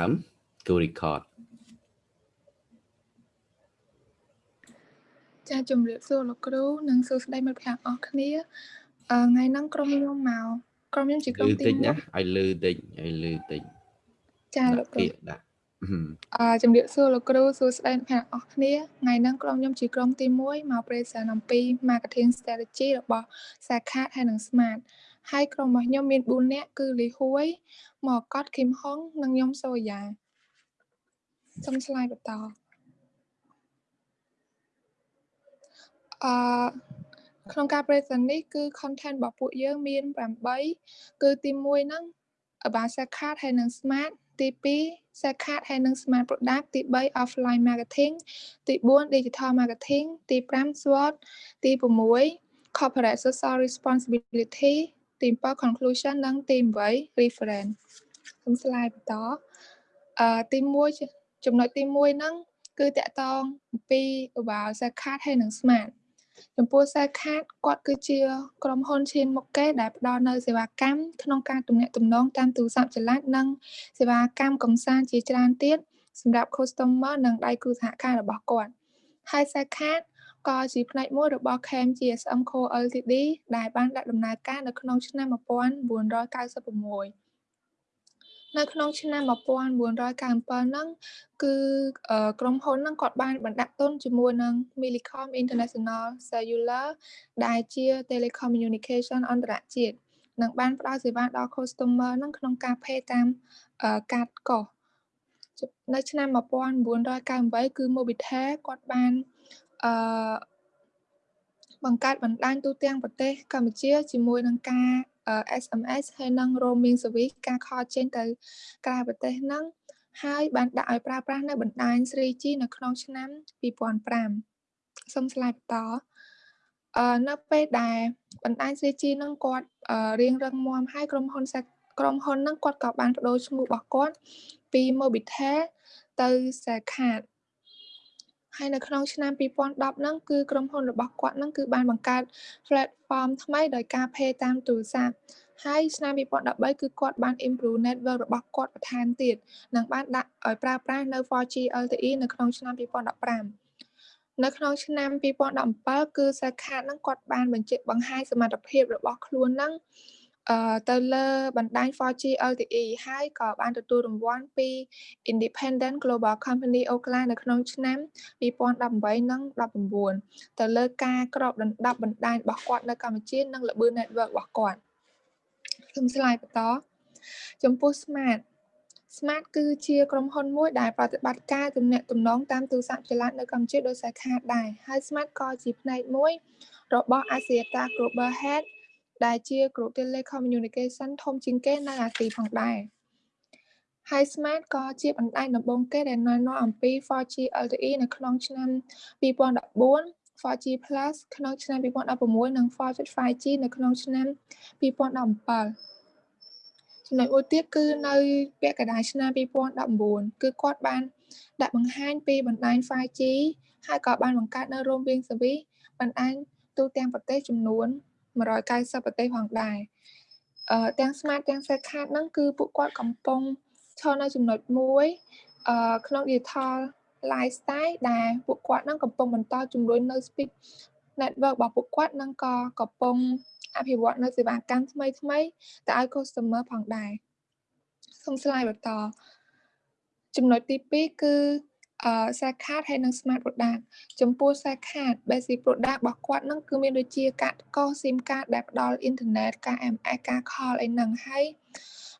ដើមគូ record ចាជំរាបសួរលោកគ្រូនិងសួស្តីមិត្តភ័ក្តិអស់គ្នាថ្ងៃហ្នឹងក្រុមខ្ញុំមកក្រុមខ្ញុំជាក្រុមទី1ណាឲ្យលឺតិចឲ្យលឺតិចចាលោកគ្រូដាក់អឺជំរាបសួរលោកគ្រូសួស្តីអ្នកអស់គ្នាថ្ងៃហ្នឹងក្រុមខ្ញុំជាក្រុមទី1មក present អំពី marketing strategy របស់សាខាហើយនិង smart ហើយក្រុមរបស់ខ្ញុំមាន4នាក់គឺលីហួយមកកត់គឹមហុងនិងខ្ញុំសូយ៉ាសូមឆ្លើយបន្តអឺក្នុងការ present នេះគឺ content របស់ពួកយើងមាន8គឺទី1ហ្នឹង about Sakat ហើយនិង Smart ទី2 Sakat ហើយនិង Smart Product ទី3 offline marketing ទី4 digital marketing ទី5 SWOT ទី6 corporate social responsibility ទី7 conclusion និងទី8 reference ខ្ញុំស្លាយបន្តអឺទី1ចំណុចទី1ហ្នឹងគឺតកតងអំពី about Sakat ហើយនិង Smart ចំពោះសាខាតគាត់គឺជាក្រុមហ៊ុនឈានមុខគេដែលផ្ដល់នៅសេវាកម្មក្នុងការទំនាក់ទំនងតាមទូរស័ព្ទចល័តនិងសេវាកម្មកំសាន្តជាច្រើនទៀតសម្រាប់ customer និងដៃគូសហការរបស់គាត់ហើយសាខាត ក៏ជាផ្នែកមួយរបស់ KM GSM Co Ltd ដែលបានដាក់ដំណើរការនៅក្នុងឆ្នាំ1996នៅក្នុងឆ្នាំ1997ហ្នឹងគឺក្រុមហ៊ុនហ្នឹងគាត់បានបណ្ដាក់ទុនជាមួយនឹង Millicom International Cellular ដែលជា telecommunication អន្តរជាតិនិងបានផ្ដល់សេវាដល់ customer ហ្នឹងក្នុងការ pay តាមកាតកោះនៅឆ្នាំ1998គឺ Mobitel គាត់បាន អឺបង្កើតបណ្ដាញទូទាំងប្រទេសកម្ពុជាជាមួយនឹងការ SMS ហើយនិង roaming service ការខលចេញទៅក្រៅប្រទេសហ្នឹងហើយបានដាក់ឲ្យប្រើប្រាស់នៅបណ្ដាញ 3G នៅក្នុងឆ្នាំ2005សូមស្លាយបន្តអឺនៅពេលដែលបណ្ដាញ 3G ហ្នឹងគាត់រៀងរឹងមាំហើយក្រុមហ៊ុនក្រុមហ៊ុនហ្នឹងគាត់ក៏បានបដូរឈ្មោះរបស់គាត់ពី Mobitel ទៅ Sakat ហើយនៅក្នុងឆ្នាំ2010ហ្នឹងគឺក្រុមហ៊ុនរបស់គាត់ហ្នឹងគឺបានបង្កើត platform ថ្មីដោយការ pay តាមទូរស័ព្ទហើយឆ្នាំ2013គឺគាត់បាន improve network របស់គាត់បន្ថែមទៀតនិងបានដាក់ឲ្យប្រើប្រាស់នៅ 4G LTE នៅក្នុងឆ្នាំ2015នៅក្នុងឆ្នាំ2017គឺសាខាហ្នឹងគាត់បានបញ្ជាក់បង្ហាញសមត្ថភាពរបស់ខ្លួនហ្នឹងអឺ ទៅលើបណ្ដាញ 4G LTE ហើយក៏បានទទួលរង្វាន់ពី Independent Global Company Oakland នៅក្នុងឆ្នាំ2018និង19ទៅលើការក្របដណ្ដប់បណ្ដាញរបស់គាត់នៅកម្ពុជានិងល្បឿន network របស់គាត់ខ្ញុំស្លាយបន្តចំពោះ Smart Smart គឺជាក្រុមហ៊ុនមួយដែលប្រតិបត្តិការទំនាក់ទំនងតាមទូរស័ព្ទចល័តនៅកម្ពុជាដោយសារខាតដែរហើយ Smart ក៏ជាផ្នែកមួយរបស់ Asiata Global Head ដែលជា Group Telecommunication ធំជាងគេនៅអាស៊ីផងដែរហើយ Smart ក៏ជាបណ្ដាញដំបូងគេដែលណែនាំអំពី 4G LTE នៅក្នុងឆ្នាំ2014 4G Plus ក្នុងឆ្នាំ2016និង 4.5G នៅក្នុងឆ្នាំ2017ចំណុចមួយទៀតគឺនៅពាក់កណ្ដាលឆ្នាំ2019គឺគាត់បាន ដាក់បង្ហាញពីបណ្ដាញ 5G ហើយក៏បានបង្កើតនៅ roaming service បណ្ដាញទូទាំងប្រទេសចំនួន 190ប្រទេសផងដែរអឺទាំង smart ទាំង set card ហ្នឹងគឺពួកគាត់កំពុងឈរនៅចំណុចមួយអឺក្នុង digital lifestyle ដែលពួកគាត់ហ្នឹងកំពុងបន្តជំរុញនៅ speed network របស់ពួកគាត់នឹងក៏កំពុងអភិវឌ្ឍនៅសេវាកម្មថ្មីថ្មីទៅឲ្យ customer ផងដែរសូមស្លាយបន្តចំណុចទី2គឺ អឺ Sakat ហើយនិង Smart Product ចំពោះ Sakat basic product របស់គាត់នឹងគឺមានដូចជាកាតកោ SIM card ដែលផ្ដល់អ៊ីនធឺណិតការ MS ការ call អីហ្នឹងហើយ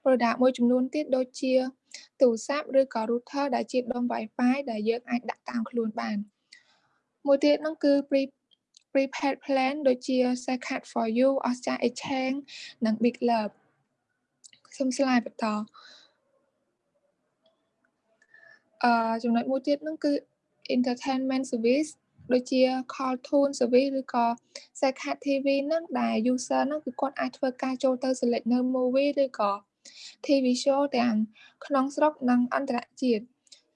product មួយចំនួនទៀតដូចជាទូរស័ព្ទឬក៏ router ដែលជាដុំ Wi-Fi ដែលយើងអាចដាក់តាមខ្លួនបានមួយទៀតហ្នឹងគឺ pre prepaid plan ដូចជា Sakat for you Oscar Exchange និង Big Love សូមស្លាយបន្ត អឺចំណុចមួយទៀតហ្នឹងគឺ entertainment service ដូចជា call tune service ឬក៏ Sakat TV ហ្នឹងដែល user ហ្នឹងគឺគាត់អាចធ្វើការចូលទៅ select នៅ movie ឬក៏ TV show ទាំងក្នុងស្រុកនិងអន្តរជាតិ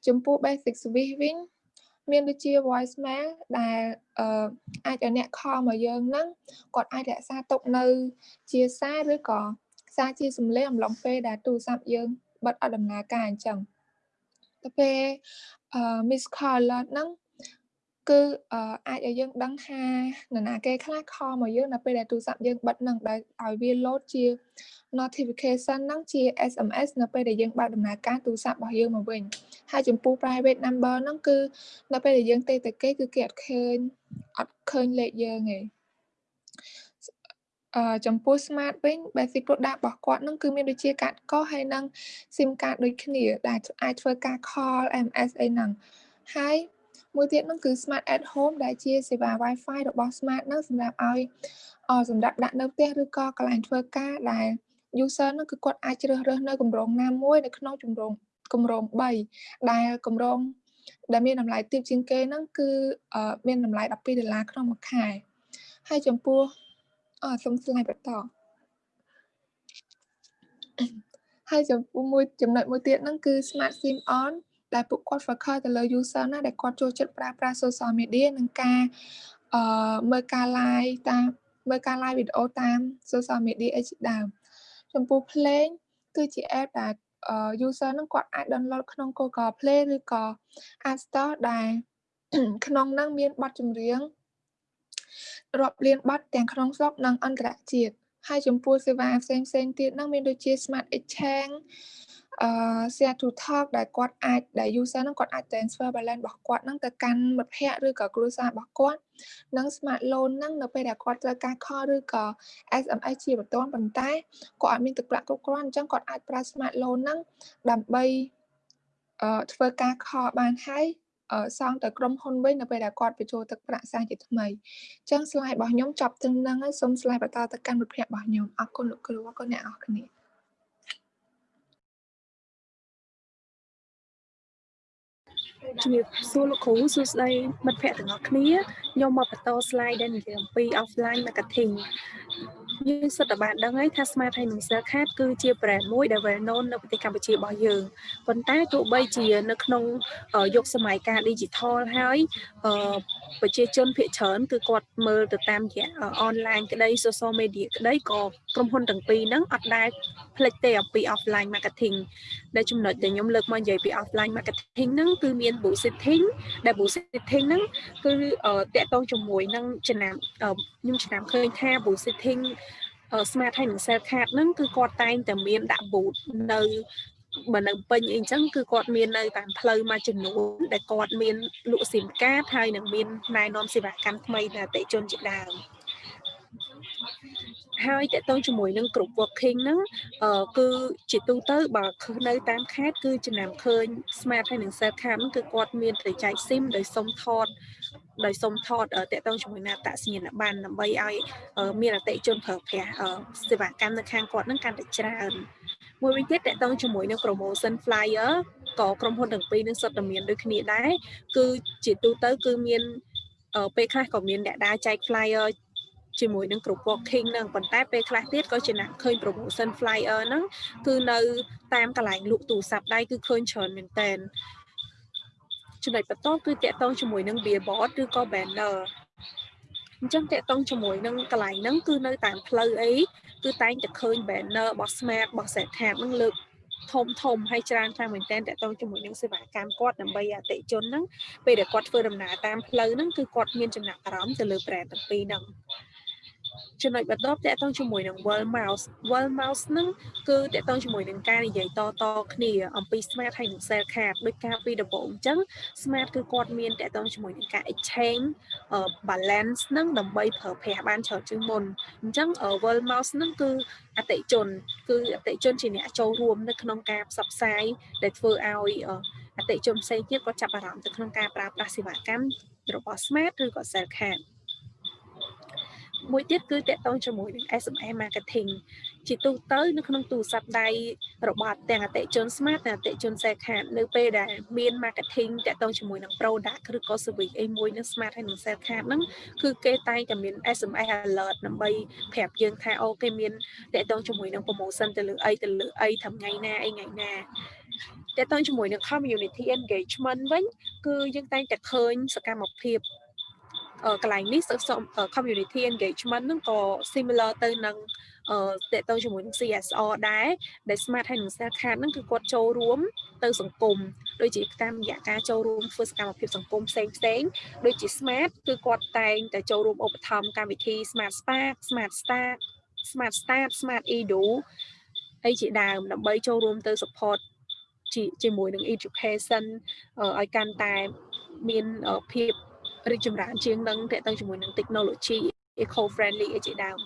ចំពោះ basic service វិញមានដូចជា voicemail ដែលអឺអាចឲ្យអ្នកខលមកយើងហ្នឹងគាត់អាចរក្សាទុកនៅ ជាសារឬក៏សារជាសំឡេងអំឡុងពេលដែលទូរស័ព្ទយើងបិទអត់ដំណើរការអញ្ចឹង ទៅពេលអឺ miss call alert ហ្នឹងគឺអឺអាចឲ្យយើងដឹងថានរណាគេខ្លះខលមកយើងនៅពេលដែលទូរស័ព្ទយើងបិទហ្នឹងដែលឲ្យវា load ជា notification ហ្នឹងជា SMS នៅពេលដែលយើងបើកដំណើរការទូរស័ព្ទរបស់យើងមកវិញហើយចំពោះ private number ហ្នឹងគឺនៅពេលដែលយើងទេទៅគេគឺគេអត់ឃើញអត់ឃើញលេខយើងទេអឺ ចំពោះ smart វិញ basic product របស់គាត់នឹងគឺមានដូចជាកាតកោហើយនិង SIM card ដូចគ្នាដែលអាចធ្វើការ call MS អីហ្នឹងហើយមួយទៀតហ្នឹងគឺ smart at home ដែលជាសេវា Wi-Fi របស់ smart ហ្នឹងសម្រាប់ឲ្យសម្រាប់ដាក់នៅផ្ទះឬក៏កន្លែងធ្វើការដែល user ហ្នឹងគឺគាត់អាចជ្រើសរើសនៅគម្រោងណាមួយនៅក្នុងគម្រោងគម្រោង3ដែលគម្រោងដែលមានតម្លៃទាបជាងគេហ្នឹងគឺមានតម្លៃ12ដុល្លារក្នុងមួយខែហើយចំពោះ អសុំស្លាយបន្តហើយចំពោះមួយចំណុចមួយទៀតហ្នឹងគឺ smart sim on ដែលពួកគាត់ focus ទៅលើ user ណាដែលគាត់ចូលចិត្តប្រើប្រាស់ social media និងការអឺមើលការ live តាមមើលការ live វីដេអូតាម social media អីជាដើមចំពោះ Play គឺជា app ដែល user នឹងគាត់អាច download ក្នុង Google Play ឬក៏ App Store ដែលក្នុងហ្នឹងមានបទចម្រៀង រាប់លានបទទាំងក្នុងស្រុកនិងអន្តរជាតិហើយចំពោះសេវាផ្សេងផ្សេងទៀតហ្នឹងមានដូចជា Smart Exchange អឺ share to talk ដែលគាត់អាចដែល user ហ្នឹងគាត់អាច transfer balance របស់គាត់ហ្នឹងទៅកាន់មិត្តភ័ក្តិឬក៏គ្រួសាររបស់គាត់និង smart loan ហ្នឹងនៅពេលដែលគាត់ត្រូវការ call ឬក៏ SMS ជាបន្ទាន់ប៉ុន្តែគាត់អត់មានទឹកប្រាក់គ្រប់គ្រាន់អញ្ចឹងគាត់អាចប្រើ smart loan ហ្នឹងដើម្បីអឺធ្វើការ call បានហើយ សងទៅក្រុមហ៊ុនវិញនៅពេលដែលគាត់បញ្ចូលទឹកប្រាក់សាជាថ្មីអញ្ចឹង slide របស់ខ្ញុំចប់ត្រឹមហ្នឹងហើយសូម slide បន្តទៅកាន់មិត្តភ័ក្តិរបស់ខ្ញុំអរគុណលោកគ្រូអរគុណអ្នកនរគ្នាជំរាបសួរលោកគ្រូសួស្តីមិត្តភ័ក្តិទាំងអស់គ្នាខ្ញុំមកបន្ត slide ដែលនិយាយអំពី offline marketing យើងសិតតែបានដឹងហើយថា Smart ហើយនិង Cell Card គឺជា brand មួយដែល well known នៅប្រទេសកម្ពុជារបស់យើងប៉ុន្តែទោះបីជានៅក្នុងយុគសម័យកាល digital ហើយប្រជាជនភាគច្រើនគឺគាត់មើលទៅតាមរយៈ online ក្តី social media ក្តីក៏ក្រុមហ៊ុនទាំងពីរហ្នឹងអត់ដែលផ្លេចទេអំពី offline marketing ដែលចំណុចដែលខ្ញុំលើកមកនិយាយពី offline marketing ហ្នឹងគឺមាន boosting ដែល boosting ហ្នឹងគឺតកតងជាមួយនឹងចំណាំខ្ញុំចំណាំឃើញថា boosting smart ហើយនឹង cell card ហ្នឹងគឺគាត់តែងតែមានដាក់ boot នៅបើនៅពេញអីចឹងគឺគាត់មាននៅតាមផ្លូវមួយចំនួនដែលគាត់មានលក់ស៊ីមកាតហើយនឹងមានណែនាំសេវាកម្មថ្មីដល់អតិជនជាដើមហើយតកតងជាមួយនឹងគ្រប់ working ហ្នឹងគឺជាទូទៅបើនៅតាមខេត្តគឺចំណាំឃើញ smart ហើយនឹង cell card គឺគាត់មានទៅចែក SIM ដោយសុំថត ដោយសុំថតតកតងជាមួយនឹងអតសញ្ញាណប័ណ្ណដើម្បីឲ្យមានអតិជនប្រើប្រាស់សេវាកម្មនៅខាងគាត់នឹងកាន់តែច្រើនមួយវិញទៀតតកតងជាមួយនឹង promotion flyer ក៏ក្រុមហ៊ុនទាំងពីរនឹងសុទ្ធតែមានដូចគ្នាដែរគឺជាទូទៅគឺមានពេលខ្លះក៏មានអ្នកដើរចែក flyer ជាមួយនឹងគ្រប់ working ហ្នឹងប៉ុន្តែពេលខ្លះទៀតក៏ចំណាក់ឃើញ promotion flyer ហ្នឹងគឺនៅតាមកន្លែងលក់ទូរស័ព្ទដៃគឺឃើញច្រើនមែនតើ ចំណុចបន្តគឺតកតងជាមួយនឹង billboard ឬក៏ banner អញ្ចឹងតកតងជាមួយនឹងកន្លែងហ្នឹងគឺនៅតាមផ្លូវអីគឺតែងតែឃើញ banner របស់ smart របស់ set tab ហ្នឹងលើកធំធំហើយច្រើនខ្លាំងមែនទែនតកតងជាមួយនឹងសេវាកម្មគាត់ដើម្បីអតិជនហ្នឹងពេលដែលគាត់ធ្វើដំណើរតាមផ្លូវហ្នឹងគឺគាត់មានចំណាប់អារម្មណ៍ទៅលើ brand ទាំងពីរហ្នឹង ចំណុចបន្ទាប់តកតងជាមួយនឹង World Mouse World Mouse ហ្នឹងគឺតកតងជាមួយនឹងការនិយាយតតគ្នាអំពី Smart ហើយនិង Cell Card ដូចការពីដំបូងអញ្ចឹង Smart គឺគាត់មានតកតងជាមួយនឹងការ exchange balance ហ្នឹងដើម្បីប្រើប្រាស់បានច្រើនជាងមុនអញ្ចឹង World Mouse ហ្នឹងគឺអតិជន គឺអតិជនជាអ្នកចូលរួមនៅក្នុងការផ្សព្វផ្សាយដែលធ្វើឲ្យអតិជនផ្សេងទៀតគាត់ចាប់អារម្មណ៍ទៅក្នុងការប្រើប្រាស់សេវាកម្មរបស់ Smart ឬក៏ Cell Card មួយទៀតគឺតកតងជាមួយនឹង SMS marketing ជាទូទៅនៅក្នុងទូរស័ព្ទដៃរបស់ទាំងអតិជន smart និងអតិជន cell card នៅពេលដែលមាន marketing តកតងជាមួយនឹង product ឬក៏ service អីមួយនឹង smart ហើយនឹង cell card ហ្នឹងគឺគេតែងតែមាន SMS alert ដើម្បីប្រាប់យើងថាអូគេមានតកតងជាមួយនឹង promotion ទៅលើអីទៅលើអីថ្ងៃណាអីថ្ងៃណាតកតងជាមួយនឹង community engagement វិញគឺយើងតែងតែឃើញសកម្មភាព កន្លែងនេះ community engagement ហ្នឹងក៏ similar ទៅនឹងតេតទៅជាមួយនឹង CSR ដែរដែល Smart ហើយនឹង Cell Card ហ្នឹងគឺគាត់ចូលរួមទៅសង្គមដូចជាតាមរយៈការចូលរួមធ្វើសកម្មភាពសង្គមផ្សេងផ្សេងដូចជា Smart គឺគាត់តែងតែចូលរួមឧបត្ថម្ភកម្មវិធី Smart Spark Smart Start Smart Start Smart Edu អីជាដើមដើម្បីចូលរួមទៅ support ជាមួយនឹង education ឲ្យកាន់តែមានភាព រីកចម្រើនជាងនឹងតទៅជាមួយនឹង technology eco friendly អីជាដើម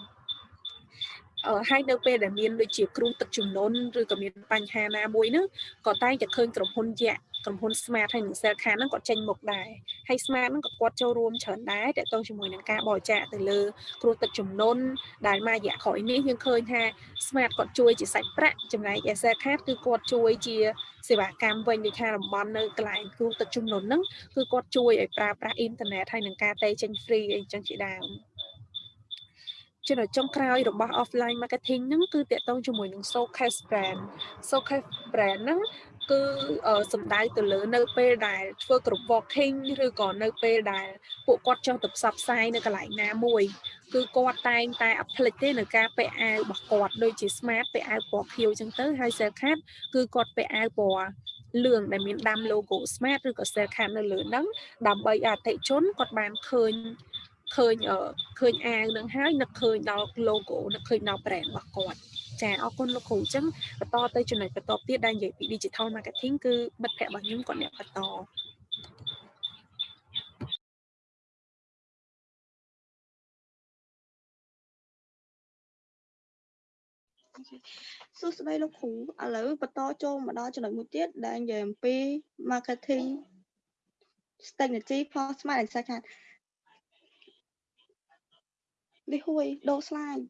ហើយនៅពេលដែលមានដូចជាគ្រោះទឹកជំនន់ឬក៏មានបញ្ហាណាមួយហ្នឹងក៏តែងតែឃើញក្រុមហ៊ុនយក្ស ក្រុមហ៊ុន Smart ហើយនិង Cell Card ហ្នឹងគាត់ចេញមុខដែរហើយ Smart ហ្នឹងក៏គាត់ចូលរួមច្រើនដែរតទៅជាមួយនឹងការបរិច្ចាគទៅលើគ្រោះទឹកជំនន់ដែលមករយៈក្រោយនេះយើងឃើញថា Smart គាត់ជួយជាសាច់ប្រាក់ចំណែក Cell Card គឺគាត់ជួយជាសេវាកម្មវិញដូចថាតំបន់នៅកន្លែងគ្រោះទឹកជំនន់ហ្នឹងគឺគាត់ជួយឲ្យប្រើប្រាស់អ៊ីនធឺណិតហើយនឹងការតេចេញ free អីចឹងជាដើមចំណុចចុងក្រោយរបស់ offline marketing ហ្នឹងគឺតកតងជាមួយនឹង showcase brand showcase brand ហ្នឹង គឺសំដៅទៅលើនៅពេលដែលធ្វើ group walking ឬក៏នៅពេលដែលពួកគាត់ចង់ទៅផ្សព្វផ្សាយនៅកន្លែងណាមួយគឺគាត់តែងតែអភ្លេចទេនៅការពាក់អាវរបស់គាត់ដូចជា smart ពាក់អាវពណ៌ខៀវអញ្ចឹងទៅហើយ cell card គឺគាត់ពាក់អាវពណ៌លឿងដែលមានដាំ logo smart ឬក៏ cell card នៅលើហ្នឹងដើម្បីអតិជនគាត់បានឃើញឃើញឃើញអាវនឹងហើយនឹកឃើញដល់ logo នឹកឃើញដល់ brand របស់គាត់ ចាអរគុណលោកគ្រូអញ្ចឹងបន្តទៅចំណុចបន្តទៀតដែលនិយាយពី digital marketing គឺមិត្តភ័ក្តិរបស់ខ្ញុំគាត់អ្នកបន្តសួស្តីលោកគ្រូឥឡូវបន្តចូលមកដល់ចំណុចមួយទៀតដែលនិយាយអំពី marketing strategy for smart and second នេះហួយដូរ slide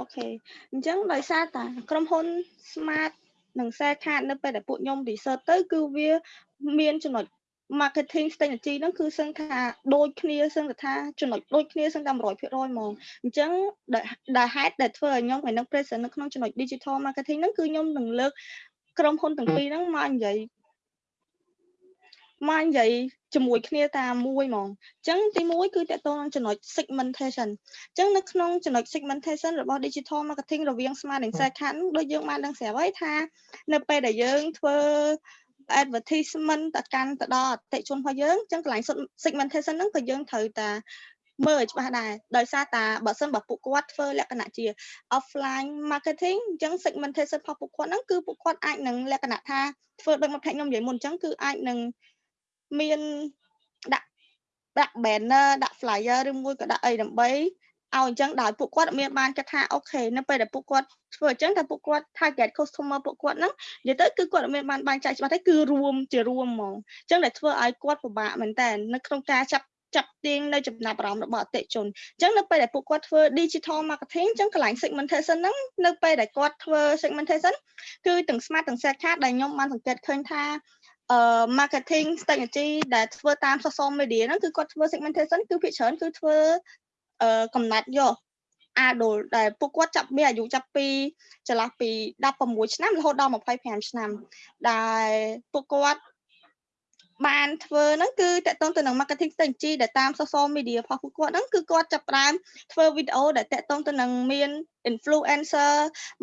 អូខេអញ្ចឹងដោយសារតាក្រុមហ៊ុន Smart និង Share Card នៅពេលដែលពួកខ្ញុំ research ទៅគឺវាមានចំណុច marketing strategy ហ្នឹងគឺសឹងថាដូចគ្នាសឹងថាចំណុចដូចគ្នាសឹងតែ100%ហ្មងអញ្ចឹងដែលហេតុដែលធ្វើឲ្យខ្ញុំឲ្យនឹង present នៅក្នុងចំណុច digital marketing ហ្នឹងគឺខ្ញុំនឹងលើកក្រុមហ៊ុនទាំងពីរហ្នឹងមកនិយាយ មកនិយាយជាមួយគ្នាតាមមួយហ្មងអញ្ចឹងទី1គឺតកតងនឹងចំណុច segmentation អញ្ចឹងនៅក្នុងចំណុច segmentation របស់ digital marketing រវាង smart និង share card ដូចយើងបានដឹងស្រាប់ហើយថា នៅពេលដែលយើងធ្វើ advertisement ទៅកាន់ទៅដល់អតិជនរបស់យើងអញ្ចឹងកន្លែង segmentation ហ្នឹងក៏យើងត្រូវតាមើលឲ្យច្បាស់ដែរដោយសារតាបើសិនបើពួកគាត់ធ្វើលក្ខណៈជា offline marketing អញ្ចឹង segmentation របស់ពួកគាត់ហ្នឹងគឺពួកគាត់អាចនឹងលក្ខណៈថាធ្វើដូចមកផ្នែកខ្ញុំនិយាយមុនអញ្ចឹងគឺអាចនឹង មានដាក់ដាក់ banner ដាក់ flyer ឬមួយក៏ដាក់អីដើម្បីឲ្យអញ្ចឹងដោយពួកគាត់មានបានគិតថាអូខេនៅពេលដែលពួកគាត់ធ្វើអញ្ចឹងតែពួកគាត់ target customer ពួកគាត់ហ្នឹងនិយាយទៅគឺគាត់មានបានបែងចែកច្បាស់ទេគឺរួមជារួមហ្មងអញ្ចឹងដែលធ្វើឲ្យគាត់ពិបាកមែនតើនៅក្នុងការចាប់ចាប់ទាញនៅចំណាប់អារម្មណ៍របស់អតិថិជនអញ្ចឹងនៅពេលដែលពួកគាត់ធ្វើ digital marketing អញ្ចឹងកន្លែង segmentation ហ្នឹងនៅពេលដែលគាត់ធ្វើ segmentation គឺទាំង smart ទាំង set card ដែលខ្ញុំបានសង្កេតឃើញថាអឺ marketing strategy ដែលធ្វើតាម social media ហ្នឹងគឺគាត់ធ្វើ segmentation គឺភាគច្រើនគឺធ្វើអឺកំណត់យក adult ដែលពួកគាត់ចាប់មានអាយុចាប់ពីចន្លោះពី16ឆ្នាំរហូតដល់25ឆ្នាំ ដែលពួកគាត់បានធ្វើហ្នឹងគឺតកតងទៅនឹង marketing strategy ដែលតាម social media របស់ពួកគាត់ហ្នឹងគឺគាត់ចាប់ផ្ដើមធ្វើវីដេអូដែលតកតងទៅនឹងមាន influencer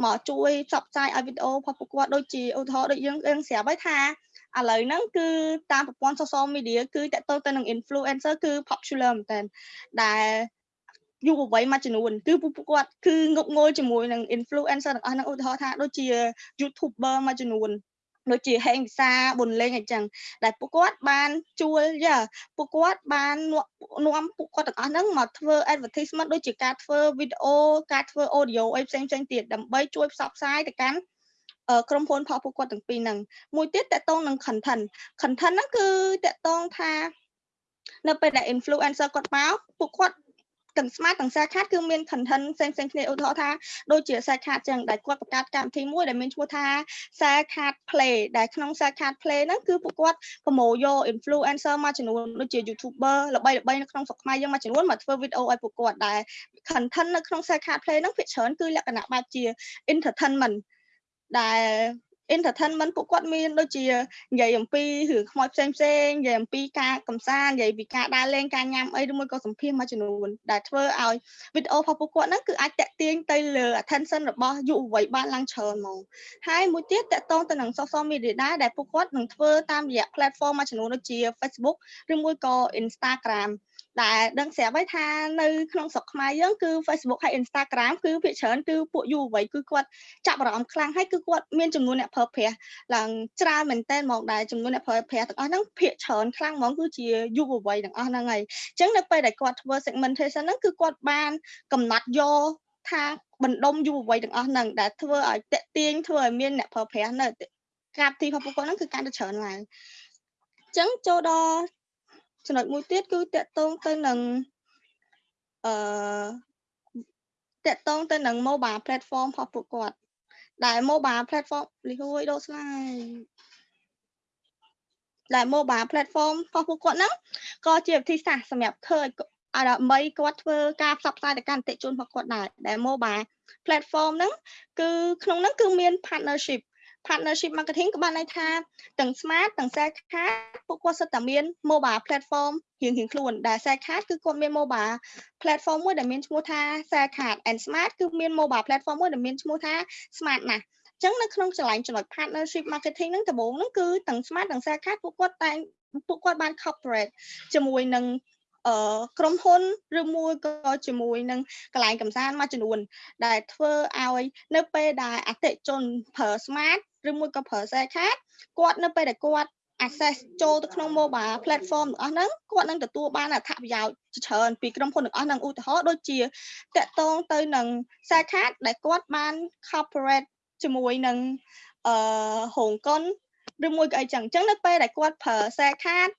មកជួយផ្សព្វផ្សាយឲ្យវីដេអូរបស់ពួកគាត់ដូចជាឧទាហរណ៍ដូចយើងយើងស្រាប់ហើយថា ឥឡូវហ្នឹងគឺតាមប្រព័ន្ធ social media គឺតកតទៅនឹង influencer គឺ popular មែនតើដែលយុវវ័យមួយចំនួនគឺពួកគាត់គឺងប់ងល់ជាមួយនឹង influencer ទាំងអស់ហ្នឹងឧទាហរណ៍ថាដូចជា YouTuber មួយចំនួនដូចជាហេងវិសាប៊ុនលេងអញ្ចឹងដែលពួកគាត់បានជួលយ៉ាពួកគាត់បាននាំពួកគាត់ទាំងអស់ហ្នឹងមកធ្វើ advertisement ដូចជាការធ្វើវីដេអូការធ្វើ audio អីផ្សេងផ្សេងទៀតដើម្បីជួយផ្សព្វផ្សាយទៅកាន់ ក្រុមហ៊ុនផលពួកគាត់ទាំងពីរហ្នឹងមួយទៀតតកតងនឹង content content ហ្នឹងគឺតកតងថា នៅពេលដែល influencer គាត់មកពួកគាត់ទាំង smart ទាំង share card គឺមាន content ផ្សេងផ្សេងគ្នាឧទាហរណ៍ថាដូចជា share card ចឹងដែលគាត់បង្កើតកម្មវិធីមួយដែលមានឈ្មោះថា share card play ដែលក្នុង share card play ហ្នឹងគឺពួកគាត់ប្រមូលយក influencer មួយចំនួនដូចជា YouTuber ល្បីល្បីនៅក្នុងស្រុកខ្មែរយើងមួយចំនួនមកធ្វើវីដេអូឲ្យពួកគាត់ដែល content នៅក្នុង share card play ហ្នឹងភាគច្រើនគឺលក្ខណៈបែបជា entertainment ដែល entertainment ពួកគាត់មានដូចជានិយាយអំពីរឿងខ្មោចផ្សេងផ្សេងនិយាយអំពីការកំសាន្តនិយាយពីការដើរលេងការញ៉ាំអីឬមួយក៏សម្ភាសមួយចំនួនដែលធ្វើឲ្យវីដេអូរបស់ពួកគាត់ហ្នឹងគឺអាចតាក់ទាញទៅលើ attention របស់យុវវ័យបានឡើងច្រើនហ្មងហើយមួយទៀតតាក់ទងទៅនឹង social media ដែរដែលពួកគាត់នឹងធ្វើតាមរយៈ platform មួយចំនួនដូចជា Facebook ឬមួយក៏ Instagram ដែលដឹងស្រាប់ហើយថានៅក្នុងស្រុកខ្មែរយើងគឺ Facebook ហើយ Instagram គឺភាគច្រើនគឺពួកយុវវ័យគឺគាត់ចាប់អារម្មណ៍ខ្លាំងហើយគឺគាត់មានចំនួនអ្នកប្រើប្រាស់ឡើងច្រើនមែនតើហ្មងដែលចំនួនអ្នកប្រើប្រាស់ទាំងអស់ហ្នឹងភាគច្រើនខ្លាំងហ្មងគឺជាយុវវ័យទាំងអស់ហ្នឹងហើយអញ្ចឹងនៅពេលដែលគាត់ធ្វើ segmentation ហ្នឹងគឺគាត់បានកំណត់យកថាបណ្ដុំយុវវ័យទាំងអស់ហ្នឹងដែលធ្វើឲ្យតាក់ទាញធ្វើឲ្យមានអ្នកប្រើប្រាស់នៅកាប់ទីរបស់ពួកគាត់ហ្នឹងគឺកាន់តែច្រើនឡើងអញ្ចឹងចូលដល់ ចំណុចមួយទៀតគឺតកតងទៅនឹងអឺតកតងទៅនឹង mobile platform របស់ពួកគាត់ដែល mobile platform លីហួយដូរ slide ដែល mobile platform របស់ពួកគាត់ហ្នឹងក៏ជាវិធីសាស្ត្រសម្រាប់ឃើញឲ្យដើម្បីគាត់ធ្វើការផ្សព្វផ្សាយទៅកាន់អតិថិជនរបស់គាត់ដែរដែល mobile platform ហ្នឹងគឺក្នុងហ្នឹងគឺមាន partnership partnership marketing ក៏បានន័យថាទាំង smart ទាំង sell card ពួកគាត់សិតតែមាន mobile platform រៀងៗខ្លួនដែល sell card គឺគាត់មាន mobile platform មួយដែលមានឈ្មោះថា sell card and smart គឺមាន mobile platform មួយដែលមានឈ្មោះថា smart ណាស់ចឹងនៅក្នុងចល័យចំណុច partnership marketing ហ្នឹងដំបូងហ្នឹងគឺទាំង smart ទាំង sell card ពួកគាត់តែពួកគាត់បាន corporate ជាមួយនឹងអឺក្រុមហ៊ុនឬមួយក៏ជាមួយនឹងកន្លែងកំសាន្តមួយចំនួនដែលធ្វើឲ្យនៅពេលដែលអតិជនប្រើ smart ឬមួយក៏ប្រើ Share Card គាត់នៅពេលដែលគាត់ access ចូលទៅក្នុង mobile platform ទាំងអស់ហ្នឹងគាត់នឹងទទួលបានអត្ថប្រយោជន៍ច្រើនពីក្រុមហ៊ុនទាំងអស់ហ្នឹងឧទាហរណ៍ដូចជាតកតងទៅនឹង Share Card ដែលគាត់បាន corporate ជាមួយនឹងអឺហុងកុនឬមួយក៏អីចឹងអញ្ចឹងនៅពេលដែលគាត់ប្រើ Share Card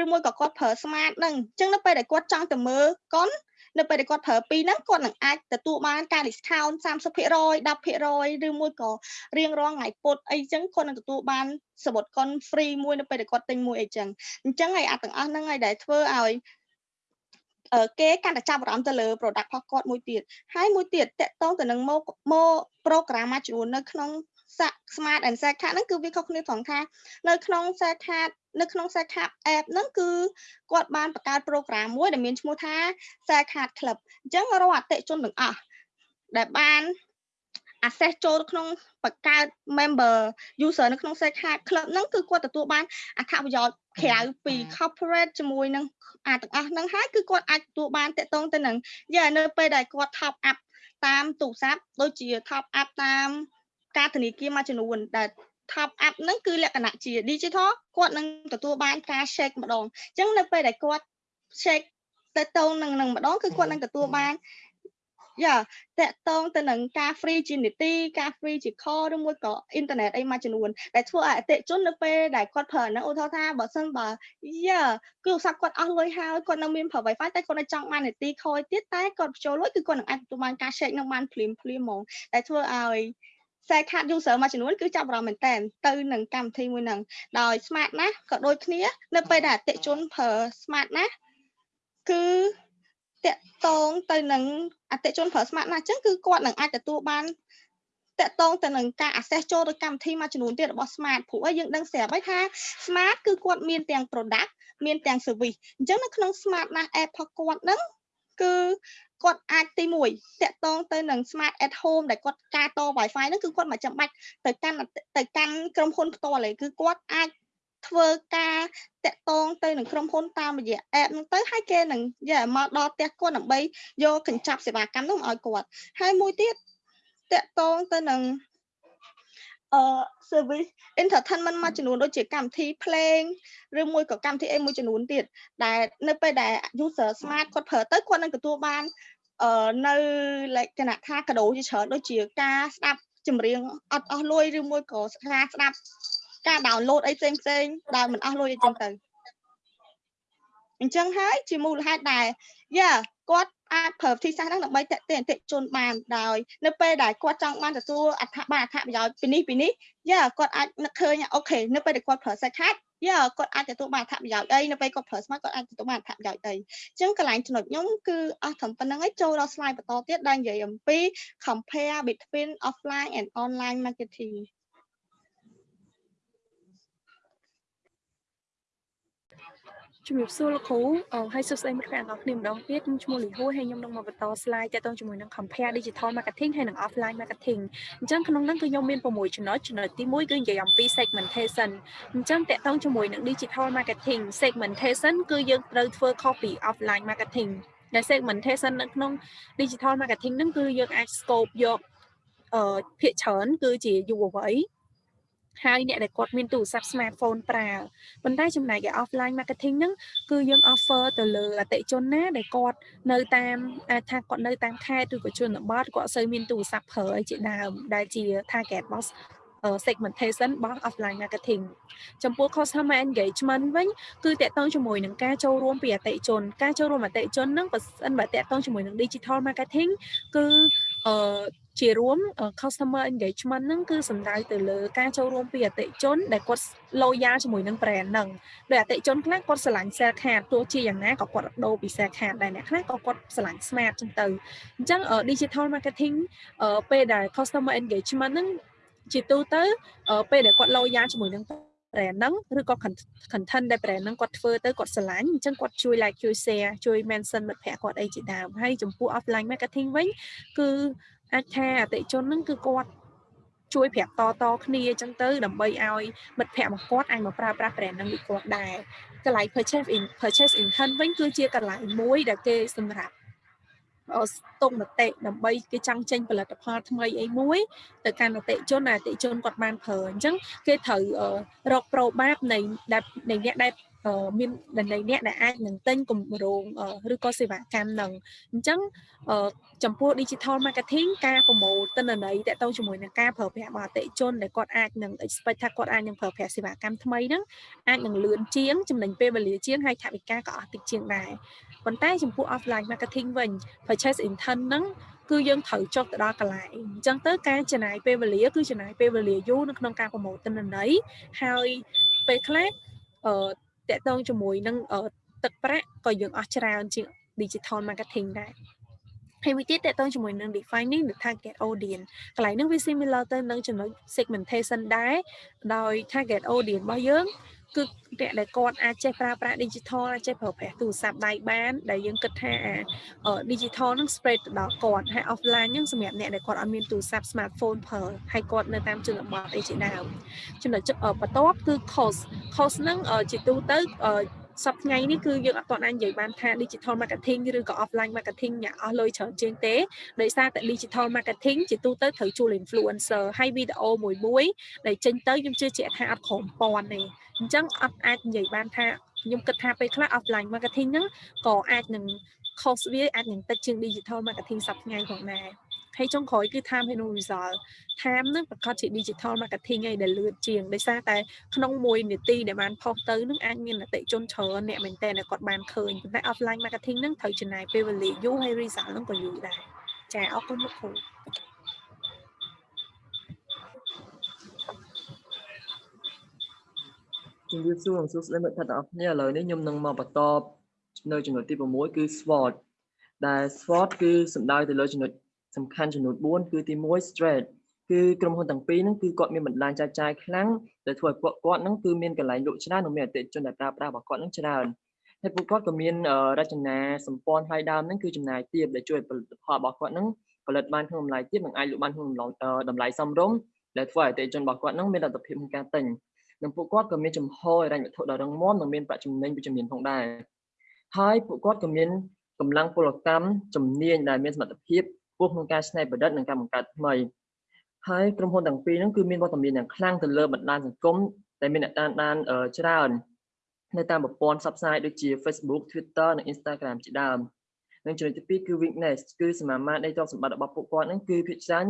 ឬមួយក៏គាត់ប្រើ smart ហ្នឹងអញ្ចឹងនៅពេលដែលគាត់ចង់ទៅមើលកុន នៅពេលដែលគាត់ប្រើពីរហ្នឹងគាត់នឹងអាចទទួលបានការ discount 30% 10%ឬមួយក៏រៀងរាល់ថ្ងៃពុតអីចឹងគាត់នឹងទទួលបានសបុតកុន free មួយនៅពេលដែលគាត់ទិញមួយអីចឹងអញ្ចឹងហើយអាទាំងអស់ហ្នឹងហើយដែលធ្វើឲ្យគេកាន់តែចាប់អារម្មណ៍ទៅលើ product របស់គាត់មួយទៀតហើយមួយទៀតតកតងទៅនឹងមកមក program មួយចំនួននៅក្នុង smart and set card ហ្នឹងគឺវាខុសគ្នាត្រង់ថានៅក្នុង set card នៅក្នុង set card app ហ្នឹងគឺគាត់បានបង្កើត program មួយដែលមានឈ្មោះថា set card club អញ្ចឹងរាល់អតិជនទាំងអស់ដែលបាន access ចូលក្នុងបង្កើត member user នៅក្នុង set card club ហ្នឹងគឺគាត់ទទួលបានអត្ថប្រយោជន៍ក្រៅពី corporate ជាមួយនឹងអាទាំងអស់ហ្នឹងហើយគឺគាត់អាចទទួលបានតកតងទៅនឹងយ៉ានៅពេលដែលគាត់ top up តាមទូរស័ព្ទដូចជា top up តាម ការធនាគារមួយចំនួនដែល top up ហ្នឹងគឺលក្ខណៈជា digital គាត់នឹងទទួលបានការ shake ម្ដងអញ្ចឹងនៅពេលដែលគាត់ shake ទៅតងនឹងនឹងម្ដងគឺគាត់នឹងទទួលបានយ៉ាតកតងទៅនឹងការ free ជានីតិការ free ជា call ឬមួយក៏អ៊ីនធឺណិតអីមួយចំនួនដែលធ្វើឲ្យអតិជននៅពេលដែលគាត់ប្រើហ្នឹងឧទាហរណ៍ថាបើសិនបើយ៉ាគឺឧស្សាហ៍គាត់អស់លុយហើយគាត់នៅមានប្រើ Wi-Fi តែគាត់នៅចង់បាននីតិខយទៀតតែគាត់បញ្ចូលលុយគឺគាត់នឹងអាចទទួលបានការ shake នឹងបានភ្លាមភ្លាមហ្មងដែលធ្វើឲ្យ Share Card user មួយចំនួនគឺចាប់អារម្មណ៍មែនតើទៅនឹងកម្មវិធីមួយហ្នឹងដោយ smart ណាស់ក៏ដូចគ្នា នៅពេលដែលអតិជនប្រើ smart ណាស់គឺតកតងទៅនឹងអតិជនប្រើ smart ណាស់អញ្ចឹងគឺគាត់នឹងអាចទទួលបានតកតងទៅនឹងការ access ចូលទៅកម្មវិធីមួយចំនួនទៀតរបស់ smart ព្រោះឲ្យយើងដឹងស្រាប់ហើយថា smart គឺគាត់មានទាំង product មានទាំង service អញ្ចឹងនៅក្នុង smart ណាស់ app របស់គាត់ហ្នឹងគឺ គាត់អាចទី1តាក់ទងទៅនឹង smart at home ដែលគាត់ការត Wi-Fi ហ្នឹងគឺគាត់មិនចាំបាច់ទៅកាន់ទៅកាន់ក្រុមហ៊ុនផ្ទាល់ទេគឺគាត់អាចធ្វើការតាក់ទងទៅនឹងក្រុមហ៊ុនតាមរយៈ app ហ្នឹងទៅហើយគេនឹងយកមកដល់ផ្ទះគាត់ដើម្បីយកកញ្ចប់សេវាកម្មនោះមកឲ្យគាត់ហើយមួយទៀតតាក់ទងទៅនឹង អឺ service entertainment មួយចំនួនដូចជាកម្មវិធីភ្លេងឬមួយក៏កម្មវិធីអីមួយចំនួនទៀតដែលនៅពេលដែល user smart គាត់ប្រើទៅគាត់នឹងទទួលបានអឺនៅលក្ខណៈថាកដោជាច្រើនដូចជាការស្ដាប់ចម្រៀងអត់អស់លុយឬមួយក៏ការស្ដាប់ការ download អីផ្សេងផ្សេងដែលមិនអស់លុយអីចឹងទៅអញ្ចឹងហើយជាមូលហេតុដែលយ៉ាគាត់ អាចប្រើវិធីសាស្ត្រហ្នឹងដើម្បីតេតិអតិជនបានដោយនៅពេលដែលគាត់ចង់បានទទួលអត្ថបានអត្ថប្រយោជន៍ពីនេះពីនេះយ៉ាគាត់អាចនឹកឃើញអូខេនៅពេលដែលគាត់ប្រើសាច់ខាត់យ៉ាគាត់អាចទទួលបានអត្ថប្រយោជន៍អីនៅពេលគាត់ប្រើ smart គាត់អាចទទួលបានអត្ថប្រយោជន៍អីអញ្ចឹងកន្លែងចំណុចខ្ញុំគឺអស់ត្រឹមប៉ុណ្្នឹងហើយចូលដល់ slide បន្តទៀតដែលនិយាយអំពី compare between offline and online marketing ជំរាបសួរលោកគ្រូអឺហើយសួស្តីមិត្តភ័ក្តិទាំងអស់គ្នាម្ដងទៀតខ្ញុំឈ្មោះលីហួរហើយខ្ញុំនឹងមកបន្ត slide ទាក់ទងជាមួយនឹង compare digital marketing ហើយនិង offline marketing អញ្ចឹងក្នុងនោះគឺខ្ញុំមាន6ចំណុចចំណុចទី1គឺនិយាយអំពី segmentation អញ្ចឹងទាក់ទងជាមួយនឹង digital marketing segmentation គឺយើងត្រូវធ្វើ copy offline marketing ដែល segmentation នៅក្នុង digital marketing ហ្នឹងគឺយើងអាច scope យកអឺភាគច្រើនគឺជាយុវវ័យ ហើយអ្នកដែលគាត់មានទូរស័ព្ទ smartphone ប្រើប៉ុន្តែចំណែកឯ offline marketing ហ្នឹងគឺយើង offer ទៅលើអតិជនណាដែលគាត់នៅតាមអាចថាគាត់នៅតាមខេត្តឬក៏ជនបទគាត់អត់សូវមានទូរស័ព្ទប្រើអីជាដើមដែលជា target របស់ segmentation របស់ offline marketing ចំពោះ customer engagement វិញគឺតកតងជាមួយនឹងការចូលរួមពីអតិជនការចូលរួមអតិជនហ្នឹងបើសិនបើតកតងជាមួយនឹង digital marketing គឺ អឺជារួម customer engagement ហ្នឹងគឺសំដៅទៅលើការចូលរួមពីអតិជន ដែលគាត់ loyal ជាមួយនឹង brand ហ្នឹងដោយអតិជនខ្លះគាត់ស្រឡាញ់ sell card ទោះជាយ៉ាងណាក៏គាត់ដូរពី sell card ដែរអ្នកខ្លះក៏គាត់ស្រឡាញ់ smart ចឹងទៅអញ្ចឹង digital marketing ពេលដែល customer engagement ហ្នឹងជាទូទៅពេលដែលគាត់ loyal ជាមួយនឹង brand ហ្នឹងឬក៏ content ដែល brand ហ្នឹងគាត់ធ្វើទៅគាត់ស្រឡាញ់អញ្ចឹងគាត់ជួយ like ជួយ share ជួយ mention មិត្តភ័ក្តិគាត់អីជាដើមហើយចំពោះ offline marketing វិញគឺអាចថាអតិជនហ្នឹងគឺគាត់ជួយប្រាប់តតគ្នាអញ្ចឹងទៅដើម្បីឲ្យមិត្តភ័ក្តិរបស់គាត់អាចមកប្រើប្រាស់ brand ហ្នឹងពីគាត់ដែរកន្លែង purchase in purchase intent វិញគឺជាកន្លែងមួយដែលគេសម្រាប់ ស្តុកមតិដើម្បីគេចង់ចេញផលិតផលថ្មីអីមួយទៅកាន់អតិជនអតិជនគាត់បានប្រើអញ្ចឹងគេត្រូវរកប្រូបាបនៃនៃអ្នកដែល មាននៃអ្នកដែលអាចនឹងទិញគម្រោងឬក៏សេវាកម្មនឹងអញ្ចឹងចំពោះ digital marketing ការប្រមូលទិន្នន័យតទៅជាមួយនឹងការប្រើប្រាស់របស់អតិជនដែលគាត់អាចនឹង expect ថាគាត់អាចនឹងប្រើប្រាស់សេវាកម្មថ្មីហ្នឹងអាចនឹងលឿនជាងចំណេញពេលវេលាជាងហើយថវិកាក៏អស់តិចជាងដែរប៉ុន្តែចំពោះ offline marketing វិញ purchase intent ហ្នឹងគឺយើងត្រូវចុះទៅដល់កន្លែងអញ្ចឹងទៅការចំណាយពេលវេលាគឺចំណាយពេលវេលាយូរនៅក្នុងការប្រមូលទិន្នន័យហើយពេលខ្លះអឺ តកតងជាមួយនឹងទឹកប្រាក់ក៏យើងអស់ច្រើនជាង digital marketing ដែរហើយមួយទៀតតកតងជាមួយនឹង defining the target audience កន្លែងនេះវា similar ទៅនឹងចំណុច segmentation ដែរដោយ target audience របស់យើង គឺអ្នកដែលគាត់អាចចេះប្រើប្រាស់ digital អាចចេះប្រើប្រាស់ទូរស័ព្ទដៃបានដែលយើងគិតថា digital នឹង spread ទៅដល់គាត់ហើយ offline ហ្នឹងសម្រាប់អ្នកដែលគាត់អត់មានទូរស័ព្ទ smartphone ប្រើហើយគាត់នៅតាមជនបទអីជាដើមចំណុចបន្ទាប់គឺ cost cost ហ្នឹងជាទូទៅ សប្តាហ៍នេះគឺយើងអត់ទាន់អាចនិយាយបានថា digital marketing ឬក៏ offline marketing អ្នកអស់លុយច្រើនជាងទេដោយសារតែ digital marketing ជាទូទៅត្រូវជួល influencer ហើយវីដេអូមួយមួយដែលចេញទៅខ្ញុំជឿជាក់ថាអត់ក្រុមពាន់ទេអញ្ចឹងអត់អាចនិយាយបានថាខ្ញុំគិតថាពេលខ្លះ offline marketing ហ្នឹងក៏អាចនឹង cost វាអាចនឹងតិចជាង digital marketing សប្តាហ៍ផងដែរ ហើយចុងក្រោយគឺ time and result time ហ្នឹងប្រកាសជា digital marketing ឯដែលលឿនជាងដោយសារតែក្នុងមួយនាទីដែលបានផុសទៅហ្នឹងអាចមានអតិជនច្រើនអ្នកមែនតើគាត់បានឃើញប៉ុន្តែ offline marketing ហ្នឹងត្រូវចំណាយពេលវេលាយូរហើយ result ហ្នឹងក៏យូរដែរចាអរគុណលោកគ្រូជំរាបសួរសួស្តីមិត្តភក្តិទាំងអស់គ្នាឥឡូវនេះខ្ញុំនឹងមកបន្តនៅចំណុចទី6គឺ SWOT ដែល SWOT គឺសំដៅទៅលើចំណុច សំខាន់ចំនួន4គឺទី1 straight គឺក្រុមហ៊ុនទាំងពីរហ្នឹងគឺគាត់មានបណ្ដាញចែកចាយខ្លាំងដែលធ្វើឲ្យពួកគាត់ហ្នឹងគឺមានកន្លែងលក់ច្រើននិងមានអតិថិជនដែលប្រើប្រាស់របស់គាត់ហ្នឹងច្រើនហើយពួកគាត់ក៏មានរចនាសម្ព័ន្ធថ្លៃដើមហ្នឹងគឺចំណាយទាបដែលជួយផលិតផលរបស់គាត់ហ្នឹងផលិតបានក្នុងតម្លៃទាបនិងអាចលក់បានក្នុងតម្លៃសមរម្យដែលធ្វើឲ្យអតិថិជនរបស់គាត់ហ្នឹងមានលទ្ធភាពក្នុងការទិញនិងពួកគាត់ក៏មានចំហរហិរញ្ញវត្ថុដ៏រឹងមាំនិងមានប្រាក់ចំណេញវិជ្ជមានផងដែរហើយពួកគាត់ក៏មានកម្លាំងពលកម្មជំនាញដែលមានសមត្ថភាព ពោះក្នុងការច្នៃប្រឌិតនិងការបង្កើតថ្មីហើយក្រុមហ៊ុនទាំងពីរហ្នឹងគឺមានវត្តមានយ៉ាងខ្លាំងទៅលើបណ្ដាញសង្គមដែលមានអ្នកតាមដានច្រើននៅតាមប្រព័ន្ធផ្សព្វផ្សាយដូចជា Facebook Twitter និង Instagram ជាដើមនិងចំណុចទី2គឺ weakness គឺសមាមាត្រនៃទ្រព្យសម្បត្តិរបស់ពួកគាត់ហ្នឹងគឺភាគច្រើន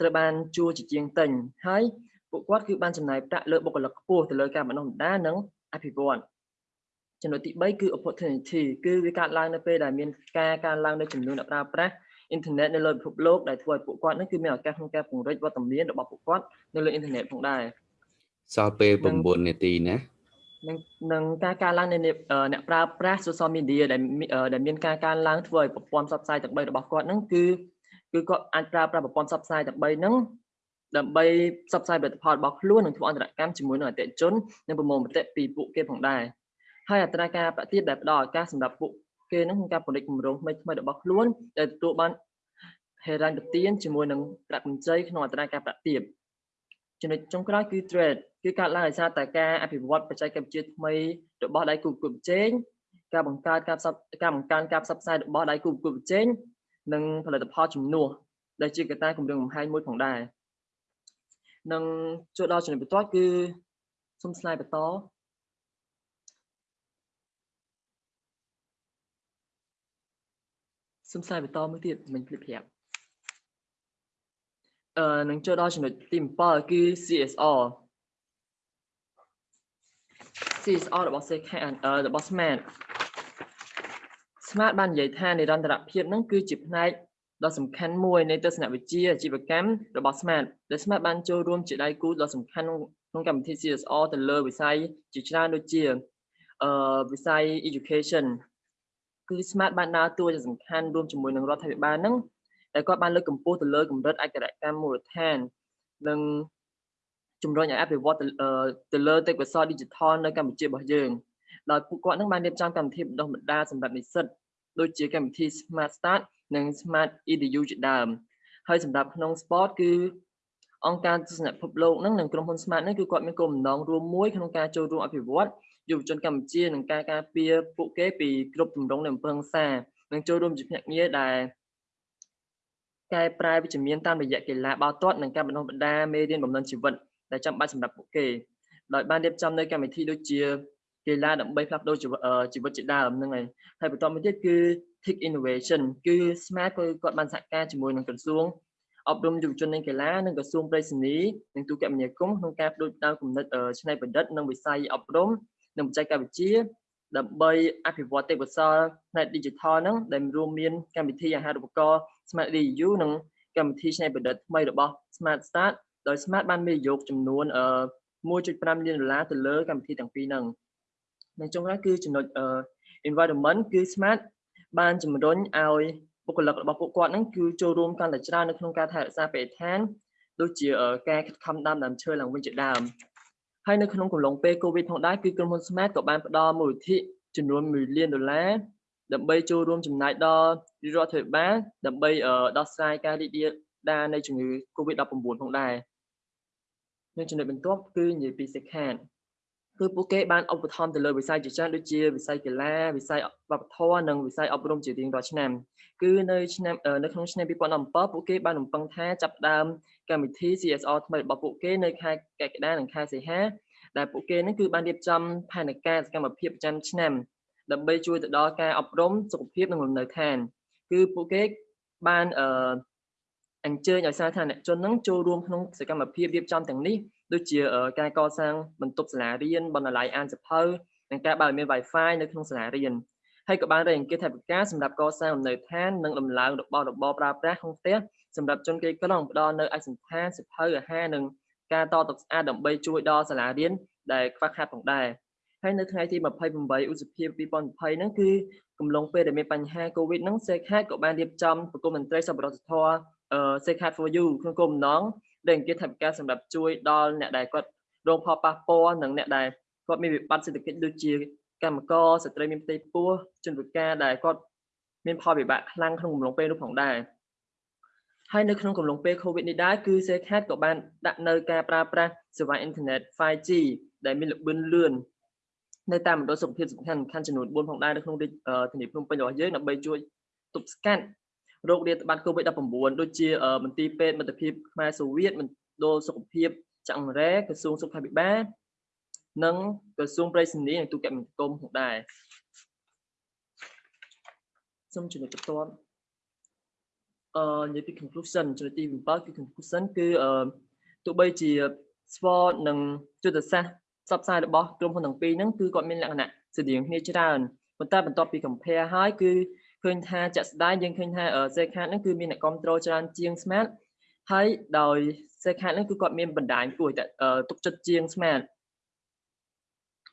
ត្រូវបានជួលជាជាងទិញហើយពួកគាត់គឺបានចំណាយប្រាក់លើបុគ្គលិកខ្ពស់ទៅលើការបណ្ដុះបណ្ដាលនិងអភិវឌ្ឍចំណុចទី3គឺ opportunity គឺវាកើតឡើងនៅពេលដែលមានការកើនឡើងនៃចំនួនអ្នកប្រើប្រាស់ អ៊ីនធឺណិតនៅលើពិភពលោកដែលធ្វើឲ្យពួកគាត់នឹងគឺមានឱកាសក្នុងការពង្រីកវត្តមានរបស់ពួកគាត់នៅលើអ៊ីនធឺណិតផងដែរសល់ពេល9នាទីណានឹងនឹងការកើនឡើងនៃអ្នកប្រើប្រាស់ social media ដែលដែលមានការកើនឡើងធ្វើឲ្យប្រព័ន្ធផ្សព្វផ្សាយទាំង3របស់គាត់ហ្នឹងគឺគឺគាត់អាចប្រើប្រាស់ប្រព័ន្ធផ្សព្វផ្សាយទាំង3ហ្នឹងដើម្បីផ្សព្វផ្សាយផលិតផលរបស់ខ្លួននិងធ្វើអន្តរកម្មជាមួយនឹងអតិថិជននិងប្រមូលមតិពីពួកគេផងដែរហើយអត្រាការប្រាក់ទាបដែលផ្ដល់ឱកាសសម្រាប់ពួក គេនឹងក្នុងការផលិតគម្រោងថ្មីថ្មីៗរបស់ខ្លួនដែលទទួលបានហេរ៉ាញ់ទានជាមួយនឹងប្រាក់កម្ចីក្នុងអត្រាការប្រាក់ទាបចំណុចចុងក្រោយគឺ trade គឺកើតឡើងដោយសារតែការអភិវឌ្ឍបច្ចេកវិទ្យាថ្មីរបស់ដៃគូប្រកួតប្រជែងការបង្កើតការផ្សព្វការបង្កើនការផ្សព្វផ្សាយរបស់ដៃគូប្រកួតប្រជែងនិងផលិតផលជំនួសដែលជាកត្តាគម្រាមកំហែងមួយផងដែរនឹងចូលដល់ចំណុចបន្ទាប់គឺសូមស្លាយបន្ត សូមស្លាយបន្តមួយទៀតមិញភ្លេចប្រាប់អឺនឹងចូលដល់ចំណុចទី7គឺ CSR CSR របស់ CK អឺរបស់ Smart Smart បាននិយាយថានិរន្តរភាពហ្នឹងគឺជាផ្នែកដ៏សំខាន់មួយនៃទស្សនវិជ្ជាអាជីវកម្មរបស់ Smart ដែល Smart បានចូលរួមជាដៃគូដ៏សំខាន់ក្នុងកម្មវិធី CSR ទៅលើវិស័យជាច្រើនដូចជាអឺវិស័យ education គឺ Smart បានដើរតួយ៉ាងសំខាន់រួមជាមួយនឹងរដ្ឋាភិបាលហ្នឹងដែលគាត់បានលើកកម្ពស់ទៅលើកម្រិតឯករាជ្យកម្មមូលដ្ឋាននិងជំរុញឲ្យអភិវឌ្ឍទៅអឺទៅលើទេពកោសល្យ digital នៅកម្ពុជារបស់យើងដោយពួកគាត់នឹងបានរៀបចំកម្មវិធីបណ្ដុះបណ្ដាលសម្រាប់និស្សិតដូចជាកម្មវិធី Smart Start និង Smart EDU ជាដើមហើយសម្រាប់ក្នុង sport គឺអង្គការទស្សនពិភពលោកហ្នឹងនិងក្រុមហ៊ុន Smart ហ្នឹងគឺគាត់មានគោលបំណងរួមមួយក្នុងការចូលរួមអភិវឌ្ឍ យុវជនកម្ពុជានិងការការពារពួកគេពីគ្រប់ទម្រង់នៃអំពើហិង្សានិងចូលរួមជាភ្នាក់ងារដែលកែប្រែវិជ្ជមានតាមរយៈកីឡាបាល់ទាត់និងការបណ្ដុះបណ្ដាលមេរៀនបំណិនជីវិតដែលចាំបាច់សម្រាប់ពួកគេដោយបានរៀបចំនៅកម្មវិធីដូចជាកីឡាដើម្បីផ្លាស់ប្ដូរជីវិតអឺជីវិតជាដើមហ្នឹងហើយហើយបន្តមកទៀតគឺ Tech Innovation គឺ Smart គឺគាត់បានសហការជាមួយនឹងក្រសួងអប់រំយុវជននិងកីឡានិងក្រសួងប្រៃសណីនិងទូរគមនាគមន៍ក្នុងការផ្ដួចផ្ដើមគំនិតអឺច្នៃប្រឌិតនិងវិស័យអប់រំ និងបច្ចេកវិទ្យាដើម្បីអភិវឌ្ឍទេពកោសល្យផ្នែក digital ហ្នឹងដែលរួមមានកម្មវិធីអាហារូបករណ៍ Smart DU និងកម្មវិធីច្នៃប្រឌិតថ្មីរបស់ Smart Start ដោយ Smart បានវិនិយោគចំនួនអឺ1.5លានដុល្លារទៅលើកម្មវិធីទាំងពីរហ្នឹងនិងចុងក្រោយគឺចំណុចអឺ environment គឺ Smart បានជំរុញឲ្យបុគ្គលិករបស់ពួកគាត់ហ្នឹងគឺចូលរួមកាន់តែច្រើននៅក្នុងការថែរក្សាបរិស្ថានដូចជាការខិតខំដាំដើមឈើឡើងវិញជាដើម ហើយនៅក្នុងកំឡុងពេល COVID ផងដែរគឺក្រុមហ៊ុន Smart ក៏បានផ្ដល់មូលនិធិចំនួន1លានដុល្លារដើម្បីចូលរួមចំណាយដល់រដ្ឋាភិបាលដើម្បីដោះស្រាយការរីករាលដាលនៃជំងឺ COVID-19 ផងដែរនៅចំណុចបន្ទាប់គឺនិយាយពីសិក្ខាគឺពួកគេបានឧបត្ថម្ភទៅលើវិស័យជាច្រើនដូចជាវិស័យកីឡាវិស័យវប្បធម៌និងវិស័យអប់រំជារៀងរាល់ឆ្នាំគឺនៅឆ្នាំនៅក្នុងឆ្នាំ2017ពួកគេបានរំពឹងថាចាប់ផ្ដើម កម្មវិធី CSR ថ្មីរបស់ពួកគេនៅខែកក្កដានិងខែសីហាដែលពួកគេនឹងគឺបានរៀបចំផែនការសកម្មភាពប្រចាំឆ្នាំដើម្បីជួយទៅដល់ការអប់រំសុខភាពនិងលំនៅឋាន គឺពួកគេបានអឺអញ្ជើញឲ្យសាធារណជននឹងចូលរួមក្នុងសកម្មភាពរៀបចំទាំងនេះដូចជាការកសាងបន្ទប់សាលារៀនបណ្ណាល័យអានសភៅនិងការបើកមាន Wi-Fi នៅក្នុងសាលារៀនហើយក៏បានរៃអង្គាសថវិកាសម្រាប់កសាងលំនៅឋាននិងដំឡើងរបស់របរប្រើប្រាស់ក្នុងផ្ទះ សម្រាប់ជនក្រីក្រផ្ដល់នៅឯកសណ្ឋានសភៅអាហារនិងការតទឹកស្អាតដើម្បីជួយដល់សាលារៀនដែលខ្វះខាតផងដែរហើយនៅថ្ងៃទី28ឧសភា2020ហ្នឹងគឺកំឡុងពេលដែលមានបញ្ហា COVID ហ្នឹងសេខាតក៏បានរៀបចំប្រគំមន្ត្រីសប្បុរសធម៌ Secret for You ក្នុងគោលបំណងដែលអង្គាសថវិកាសម្រាប់ជួយដល់អ្នកដែលគាត់រងផលប៉ះពាល់និងអ្នកដែលគាត់មានវិបត្តិសេដ្ឋកិច្ចដូចជាកម្មករស្ត្រីមានផ្ទៃពោះជនពិការដែលគាត់មានផលវិបាកខ្លាំងក្នុងកំឡុងពេលនោះផងដែរ ហើយនៅក្នុងកំឡុងពេល COVID នេះដែរគឺ Secret ក៏បានដាក់នៅការប្រើប្រាស់សេវាអ៊ីនធឺណិត 5G ដែលមានល្បឿនលឿននៅតាមមណ្ឌលសុខភាពសំខាន់សំខាន់ចំនួន4ផងដែរនៅក្នុងរាជធានីភ្នំពេញរបស់យើងដើម្បីជួយទប់ស្កាត់រោគរាតត្បាត COVID-19 ដូចជាមន្ទីរពេទ្យមិត្តភាពខ្មែរសូវៀតមណ្ឌលសុខភាពចាក់រ៉េក្រសួងសុខាភិបាលនិងក្រសួងប្រៃសណីនិងទូរគមនាគមន៍ផងដែរសូមចំណុចបន្ទាប់ អឺនិយាយពី conclusion ចំណុចទី7គឺ conclusion គឺអឺទោះបីជា SWOT និងយុទ្ធសាស្ត្រផ្សព្វផ្សាយរបស់ក្រុមហ៊ុនទាំងពីរហ្នឹងគឺគាត់មានលក្ខណៈស្តៀងគ្នាច្រើនប៉ុន្តែបន្ទាប់ពី compare ហើយគឺឃើញថាចាក់ស្ដាយយើងឃើញថា Zcard ហ្នឹងគឺមានអ្នកគ្រប់គ្រងច្រើនជាង Smart ហើយដោយ Zcard ហ្នឹងគឺគាត់មានបណ្ដាញគួរតែទុកចិត្តជាង Smart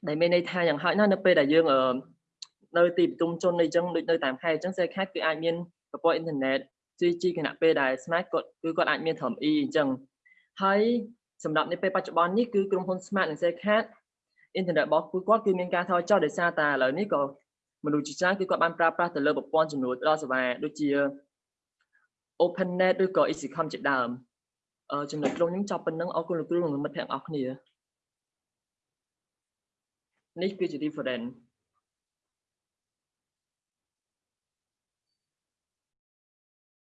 ដែលមានន័យថាយ៉ាងហោចណាស់នៅពេលដែលយើងនៅទីប្រជុំជនអីចឹងដូចនៅតាមខេត្តអញ្ចឹង Zcard គឺអាចមានប្រព័ន្ធអ៊ីនធឺណិត 3G គណៈពេលដែល Smart គាត់គឺគាត់អាចមានត្រឹម E អញ្ចឹងហើយសម្រាប់នៅពេលបច្ចុប្បន្ននេះគឺក្រុមហ៊ុន Smart និង Zcard អ៊ីនធឺណិតរបស់ពួកគាត់គឺមានការថយចុះដោយសារតែឥឡូវនេះក៏មនុស្សជាច្រើនគឺគាត់បានប្រើប្រាស់ទៅលើប្រព័ន្ធជំនួយផ្ដល់សេវាដូចជា OpenNet ឬក៏ EasyCom ជាដើមអឺចំណុចក្នុងខ្ញុំចប់ប៉ុណ្ណឹងអរគុណលោកគ្រូនិងមិត្តភក្តិអរគ្នានេះគឺជា different